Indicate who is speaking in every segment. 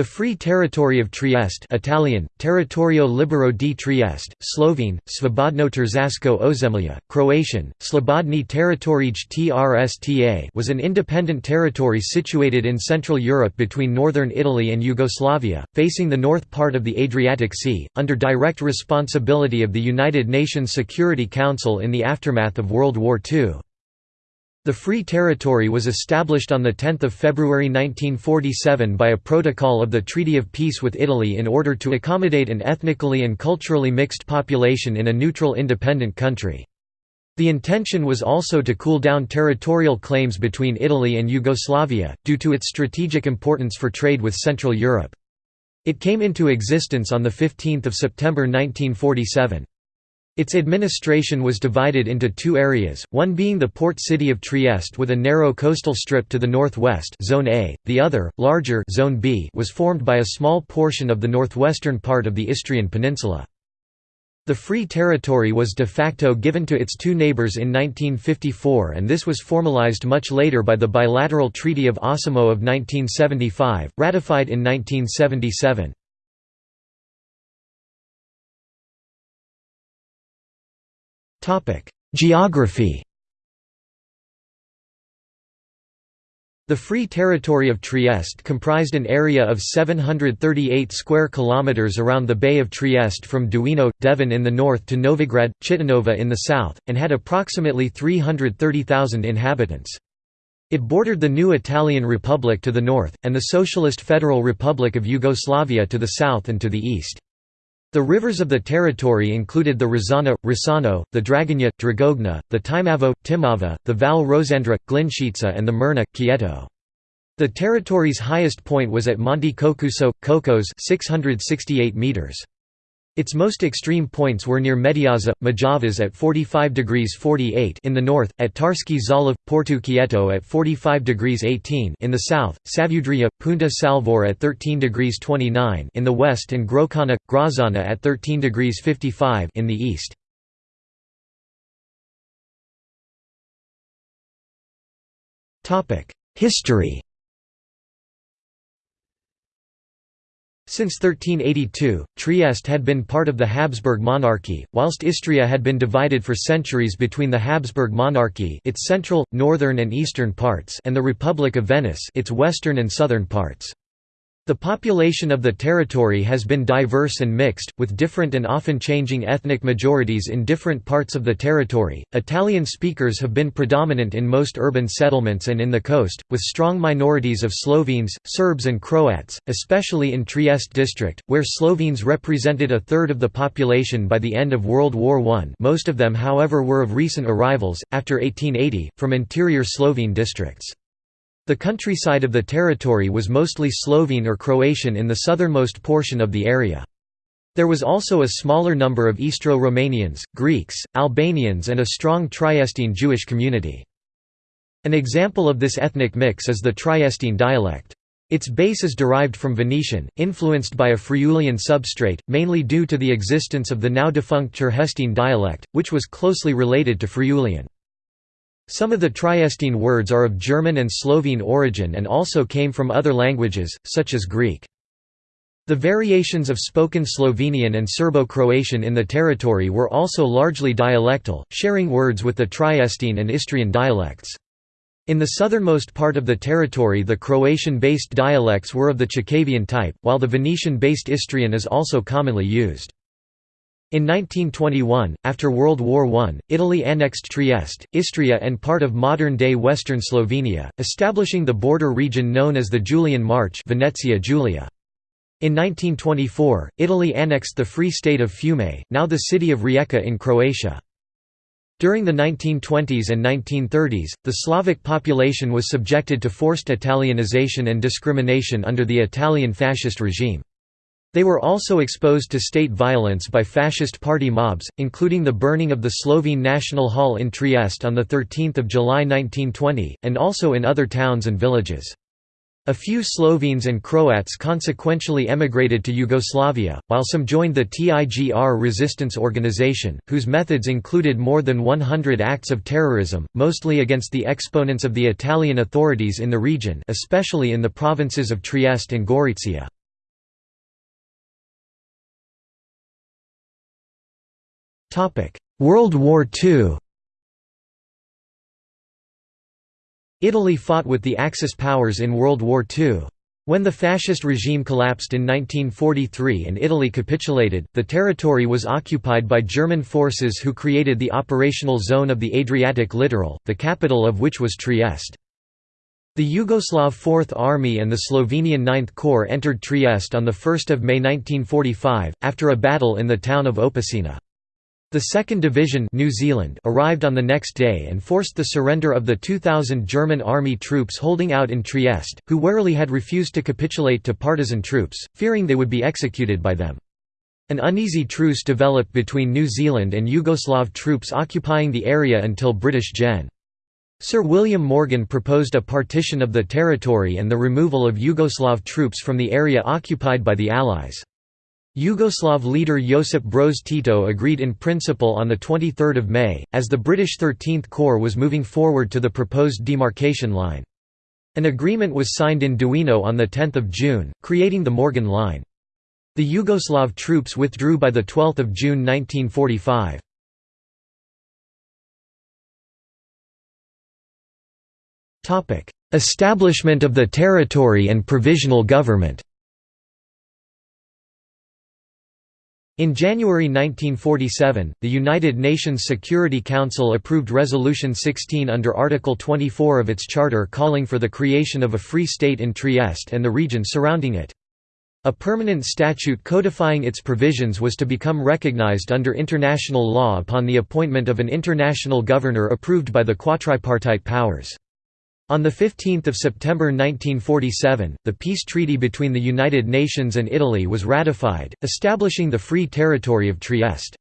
Speaker 1: The Free Territory of Trieste Italian, Territorio Libero di Trieste, Slovene, Svobodno Tržaško Ozemlja, Croatian, Slobodni Teritorij Trsta was an independent territory situated in Central Europe between northern Italy and Yugoslavia, facing the north part of the Adriatic Sea, under direct responsibility of the United Nations Security Council in the aftermath of World War II. The Free Territory was established on 10 February 1947 by a protocol of the Treaty of Peace with Italy in order to accommodate an ethnically and culturally mixed population in a neutral independent country. The intention was also to cool down territorial claims between Italy and Yugoslavia, due to its strategic importance for trade with Central Europe. It came into existence on 15 September 1947. Its administration was divided into two areas, one being the port city of Trieste with a narrow coastal strip to the northwest Zone A, the other, larger Zone B was formed by a small portion of the northwestern part of the Istrian peninsula. The Free Territory was de facto given to its two neighbours in 1954 and this was formalized much later by the bilateral Treaty of Osimo of 1975, ratified in 1977. Geography The Free Territory of Trieste comprised an area of 738 square kilometers around the Bay of Trieste from Duino, Devin in the north to Novigrad, Cittanova in the south, and had approximately 330,000 inhabitants. It bordered the new Italian Republic to the north, and the Socialist Federal Republic of Yugoslavia to the south and to the east. The rivers of the territory included the Rizana, Risano, the Dragonja, Dragogna, the Timavo, Timava, the Val Rosandra, Glinščica and the Mirna, Quieto. The territory's highest point was at Monte Cocusso, Kokoš 668 meters. Its most extreme points were near Medeazza, Medjevas at 45 degrees 48 in the north, at Tarski Zaliv, Porto Quieto at 45 degrees 18 in the south, Savudrija, Punta Salvore at 13 degrees 29 in the west and Gročana, Grozzana at 13 degrees 55 in the east. History Since 1382, Trieste had been part of the Habsburg monarchy, whilst Istria had been divided for centuries between the Habsburg monarchy its central, northern and eastern parts and the Republic of Venice its western and southern parts. The population of the territory has been diverse and mixed, with different and often changing ethnic majorities in different parts of the territory. Italian speakers have been predominant in most urban settlements and in the coast, with strong minorities of Slovenes, Serbs, and Croats, especially in Trieste district, where Slovenes represented a third of the population by the end of World War I. Most of them, however, were of recent arrivals, after 1880, from interior Slovene districts. The countryside of the territory was mostly Slovene or Croatian in the southernmost portion of the area. There was also a smaller number of Istro-Romanians, Greeks, Albanians and a strong Triestine Jewish community. An example of this ethnic mix is the Triestine dialect. Its base is derived from Venetian, influenced by a Friulian substrate, mainly due to the existence of the now defunct Tergestine dialect, which was closely related to Friulian. Some of the Triestine words are of German and Slovene origin and also came from other languages, such as Greek. The variations of spoken Slovenian and Serbo-Croatian in the territory were also largely dialectal, sharing words with the Triestine and Istrian dialects. In the southernmost part of the territory the Croatian-based dialects were of the Chakavian type, while the Venetian-based Istrian is also commonly used. In 1921, after World War I, Italy annexed Trieste, Istria and part of modern-day western Slovenia, establishing the border region known as the Julian March Venezia Giulia. In 1924, Italy annexed the Free State of Fiume, now the city of Rijeka in Croatia. During the 1920s and 1930s, the Slavic population was subjected to forced Italianization and discrimination under the Italian fascist regime. They were also exposed to state violence by fascist party mobs, including the burning of the Slovene National Hall in Trieste on 13 July 1920, and also in other towns and villages. A few Slovenes and Croats consequentially emigrated to Yugoslavia, while some joined the TIGR resistance organization, whose methods included more than 100 acts of terrorism, mostly against the exponents of the Italian authorities in the region especially in the provinces of Trieste and Gorizia. World War II Italy fought with the Axis powers in World War II. When the fascist regime collapsed in 1943 and Italy capitulated, the territory was occupied by German forces who created the operational zone of the Adriatic littoral, the capital of which was Trieste. The Yugoslav Fourth Army and the Slovenian Ninth Corps entered Trieste on 1 May 1945, after a battle in the town of Opicina. The 2nd Division New Zealand arrived on the next day and forced the surrender of the 2,000 German army troops holding out in Trieste, who warily had refused to capitulate to partisan troops, fearing they would be executed by them. An uneasy truce developed between New Zealand and Yugoslav troops occupying the area until British Gen. Sir William Morgan proposed a partition of the territory and the removal of Yugoslav troops from the area occupied by the Allies. Yugoslav leader Josip Broz Tito agreed in principle on 23 May, as the British 13th Corps was moving forward to the proposed demarcation line. An agreement was signed in Duino on 10 June, creating the Morgan Line. The Yugoslav troops withdrew by 12 June 1945. Establishment of the territory and provisional government In January 1947, the United Nations Security Council approved Resolution 16 under Article 24 of its charter calling for the creation of a free state in Trieste and the region surrounding it. A permanent statute codifying its provisions was to become recognized under international law upon the appointment of an international governor approved by the quadripartite powers. On 15 September 1947, the peace treaty between the United Nations and Italy was ratified, establishing the Free Territory of Trieste.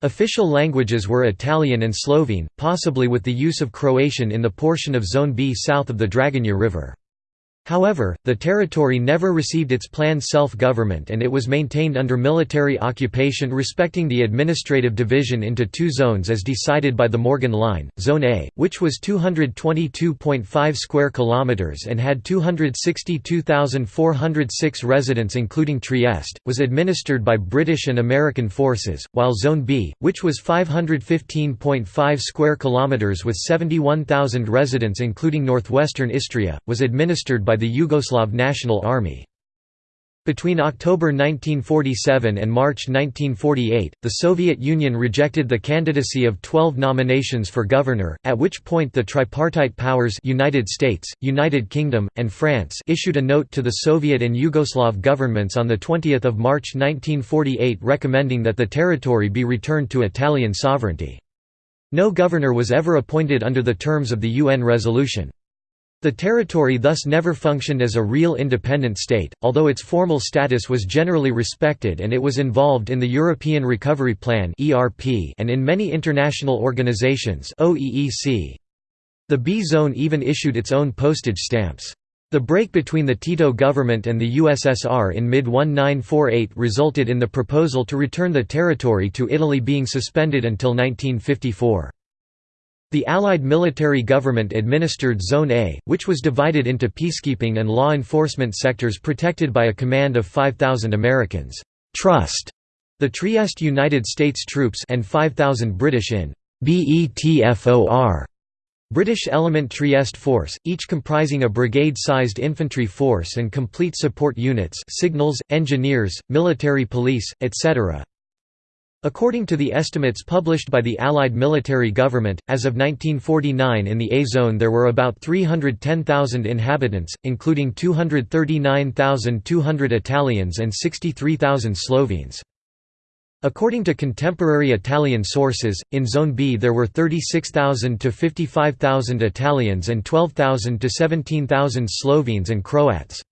Speaker 1: Official languages were Italian and Slovene, possibly with the use of Croatian in the portion of Zone B south of the Dragonja River. However, the territory never received its planned self-government and it was maintained under military occupation respecting the administrative division into two zones as decided by the Morgan Line. Zone A, which was 222.5 square kilometers and had 262,406 residents including Trieste, was administered by British and American forces, while Zone B, which was 515.5 square kilometers with 71,000 residents including northwestern Istria, was administered by by the Yugoslav National Army. Between October 1947 and March 1948, the Soviet Union rejected the candidacy of 12 nominations for governor, at which point the tripartite powers United States, United Kingdom, and France issued a note to the Soviet and Yugoslav governments on 20 March 1948 recommending that the territory be returned to Italian sovereignty. No governor was ever appointed under the terms of the UN resolution. The territory thus never functioned as a real independent state, although its formal status was generally respected and it was involved in the European Recovery Plan and in many international organizations The B zone even issued its own postage stamps. The break between the Tito government and the USSR in mid-1948 resulted in the proposal to return the territory to Italy being suspended until 1954. The Allied military government administered Zone A, which was divided into peacekeeping and law enforcement sectors protected by a command of 5,000 Americans. Trust. The Trieste United States troops and 5,000 British in BETFOR British Element Trieste Force, each comprising a brigade-sized infantry force and complete support units signals, engineers, military police, etc. According to the estimates published by the Allied military government, as of 1949 in the A-zone there were about 310,000 inhabitants, including 239,200 Italians and 63,000 Slovenes. According to contemporary Italian sources, in Zone B there were 36,000 to 55,000 Italians and 12,000 to 17,000 Slovenes and Croats.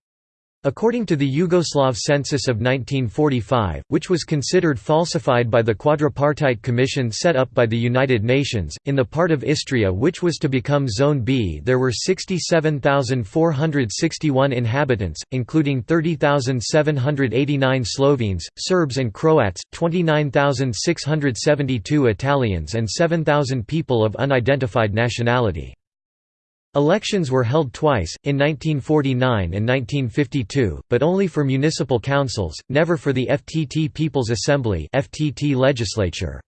Speaker 1: According to the Yugoslav census of 1945, which was considered falsified by the Quadripartite Commission set up by the United Nations, in the part of Istria which was to become Zone B there were 67,461 inhabitants, including 30,789 Slovenes, Serbs and Croats, 29,672 Italians and 7,000 people of unidentified nationality. Elections were held twice, in 1949 and 1952, but only for municipal councils, never for the FTT People's Assembly FTT legislature.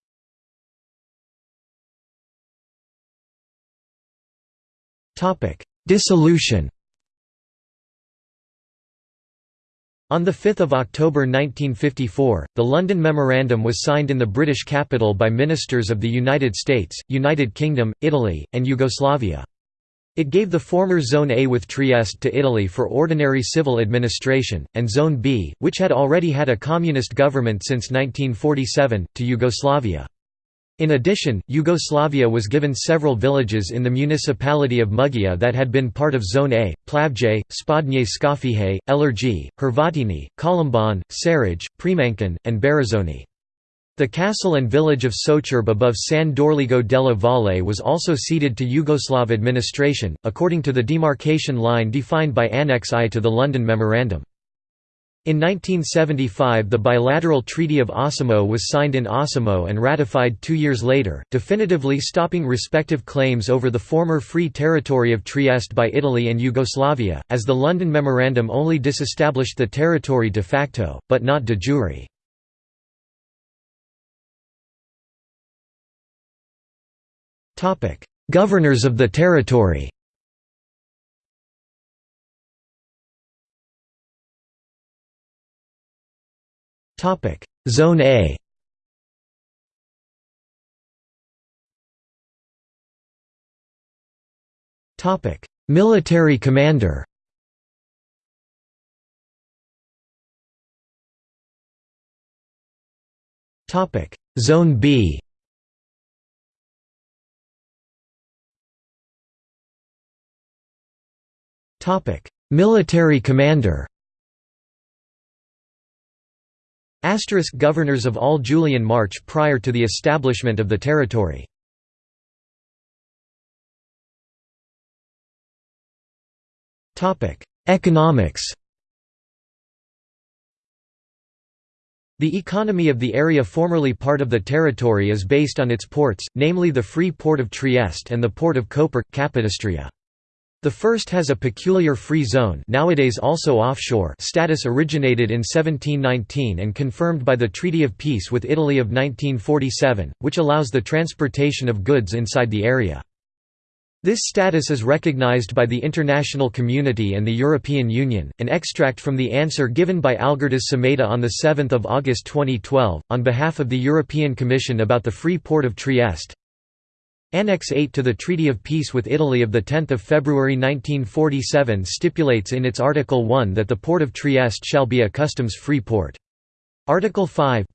Speaker 1: Dissolution On 5 October 1954, the London Memorandum was signed in the British capital by ministers of the United States, United Kingdom, Italy, and Yugoslavia. It gave the former Zone A with Trieste to Italy for ordinary civil administration, and Zone B, which had already had a communist government since 1947, to Yugoslavia. In addition, Yugoslavia was given several villages in the municipality of Muggia that had been part of Zone A, Plavje, Spodnje Skofije, Elerji, Hrvatini, Kolomban, Cerej, Premančan, and Barizoni. The castle and village of Sočerb above San Dorligo della Valle was also ceded to Yugoslav administration, according to the demarcation line defined by Annex I to the London Memorandum. In 1975 the bilateral Treaty of Osimo was signed in Osimo and ratified two years later, definitively stopping respective claims over the former Free Territory of Trieste by Italy and Yugoslavia, as the London Memorandum only disestablished the territory de facto, but not de jure. Governors of the territory Zone A. Military commander. Topic: Zone B. Military commander. Asterisk governors of all Julian March prior to the establishment of the territory. Economics The economy of the area formerly part of the territory is based on its ports, namely the Free Port of Trieste and the Port of Koper, Capodistria. The first has a peculiar free zone nowadays also offshore status originated in 1719 and confirmed by the Treaty of Peace with Italy of 1947, which allows the transportation of goods inside the area. This status is recognized by the international community and the European Union. An extract from the answer given by Algirdas Šemeta on 7 August 2012, on behalf of the European Commission about the Free Port of Trieste, Annex 8 to the Treaty of Peace with Italy of 10 February 1947 stipulates in its Article 1 that the port of Trieste shall be a customs-free port. Article 5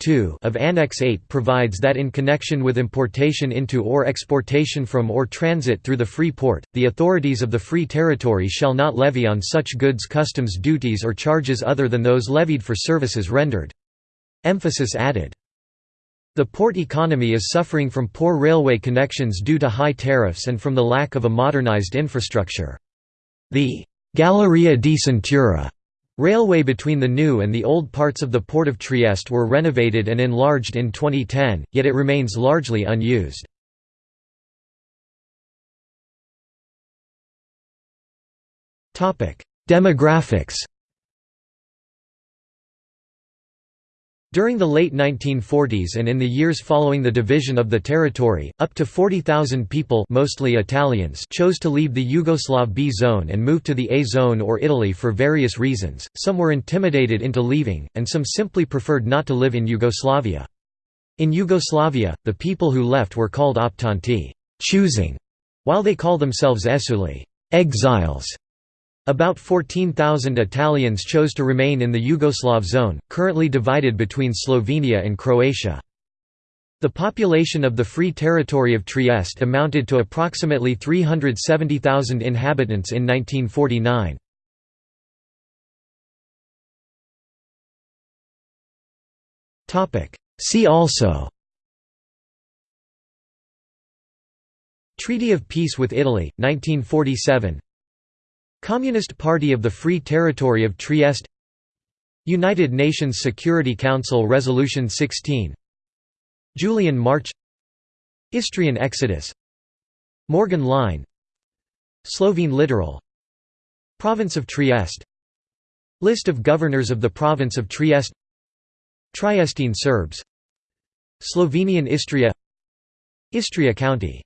Speaker 1: of Annex 8 provides that in connection with importation into or exportation from or transit through the free port, the authorities of the free territory shall not levy on such goods customs duties or charges other than those levied for services rendered. Emphasis added. The port economy is suffering from poor railway connections due to high tariffs and from the lack of a modernized infrastructure. The Galleria di Cintura railway between the new and the old parts of the port of Trieste were renovated and enlarged in 2010, yet it remains largely unused. Demographics During the late 1940s and in the years following the division of the territory, up to 40,000 people mostly Italians chose to leave the Yugoslav B zone and move to the A zone or Italy for various reasons, some were intimidated into leaving, and some simply preferred not to live in Yugoslavia. In Yugoslavia, the people who left were called optanti choosing", while they call themselves esuli exiles". About 14,000 Italians chose to remain in the Yugoslav zone, currently divided between Slovenia and Croatia. The population of the Free Territory of Trieste amounted to approximately 370,000 inhabitants in 1949. See also Treaty of Peace with Italy, 1947 Communist Party of the Free Territory of Trieste United Nations Security Council Resolution 16 Julian March Istrian Exodus Morgan Line Slovene Littoral Province of Trieste List of governors of the province of Trieste Triestine Serbs Slovenian Istria Istria County